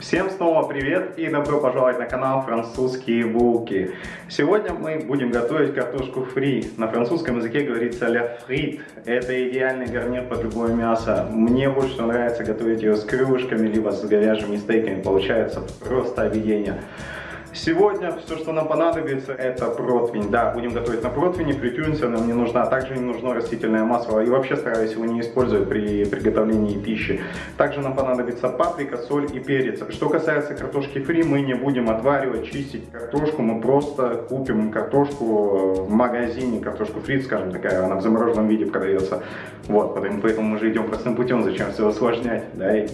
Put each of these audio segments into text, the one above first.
Всем снова привет и добро пожаловать на канал Французские булки. Сегодня мы будем готовить картошку фри. На французском языке говорится ля фрит. Это идеальный гарнир под любое мясо. Мне больше всего нравится готовить ее с крылышками, либо с говяжьими стейками. Получается просто объедение. Сегодня все, что нам понадобится, это противень. Да, будем готовить на противне, фритюрница нам не нужна. Также не нужно растительное масло. И вообще стараюсь его не использовать при приготовлении пищи. Также нам понадобится паприка, соль и перец. Что касается картошки фри, мы не будем отваривать, чистить картошку. Мы просто купим картошку в магазине, картошку фри, скажем, такая, она в замороженном виде продается. Вот, поэтому мы же идем простым путем, зачем все усложнять, да, и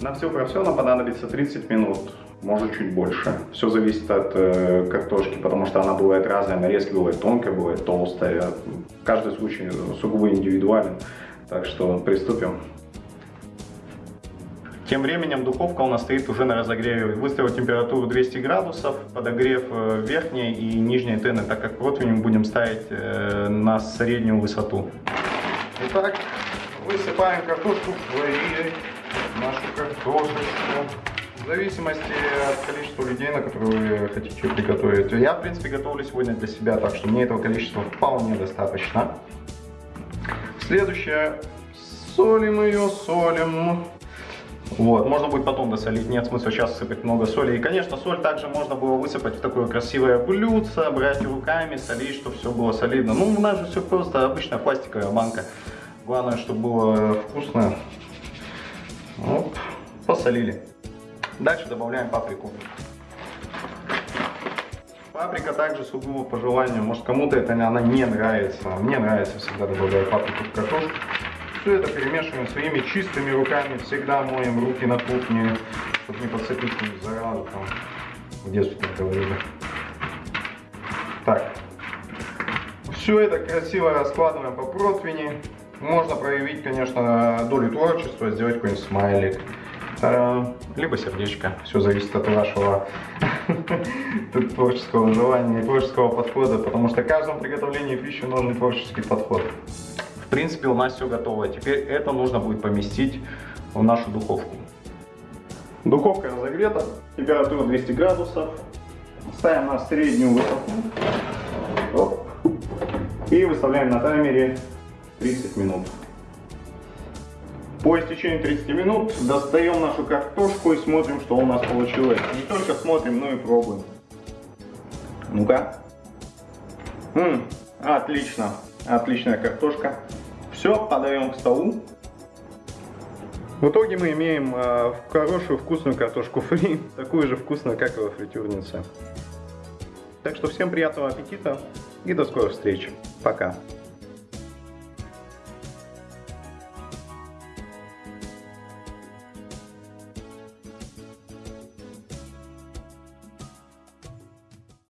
на все про все нам понадобится 30 минут, может чуть больше. Все зависит от э, картошки, потому что она бывает разная, нарезки бывает тонкая, бывает толстая. Каждый случай сугубо индивидуален. Так что приступим. Тем временем духовка у нас стоит уже на разогреве. Выставил температуру 200 градусов, подогрев э, верхней и нижней тены, так как противень будем ставить э, на среднюю высоту. Итак, высыпаем картошку в нашу картошечку. В зависимости от количества людей, на которые вы хотите приготовить. Я, в принципе, готовлю сегодня для себя, так что мне этого количества вполне достаточно. Следующее. Солим ее, солим. Вот, можно будет потом досолить, нет смысла сейчас сыпать много соли. И, конечно, соль также можно было высыпать в такое красивое блюдце, брать руками, солить, чтобы все было солидно. Ну, у нас же все просто обычная пластиковая банка. Главное, чтобы было вкусно. Вот, посолили. Дальше добавляем паприку. Паприка также сугубо по желанию. Может кому-то это она не нравится. Мне нравится всегда добавлять паприку в картошку. Все это перемешиваем своими чистыми руками. Всегда моем руки на кухне, чтобы не подцепить заразу там. В детстве так говорили. Так. Все это красиво раскладываем по противне. Можно проявить, конечно, долю творчества, сделать какой-нибудь смайлик. Э, либо сердечко. Все зависит от вашего творческого желания творческого подхода, потому что каждому приготовлению пищи нужен творческий подход. В принципе, у нас все готово. Теперь это нужно будет поместить в нашу духовку. Духовка разогрета, температура 200 градусов. Ставим на среднюю высоту. Оп. И выставляем на таймере 30 минут. По истечении 30 минут достаем нашу картошку и смотрим, что у нас получилось. Не только смотрим, но и пробуем. Ну-ка. Отлично. Отличная картошка. Все, подаем к столу. В итоге мы имеем э, хорошую вкусную картошку фри, такую же вкусную, как и во фритюрнице. Так что всем приятного аппетита и до скорых встреч. Пока.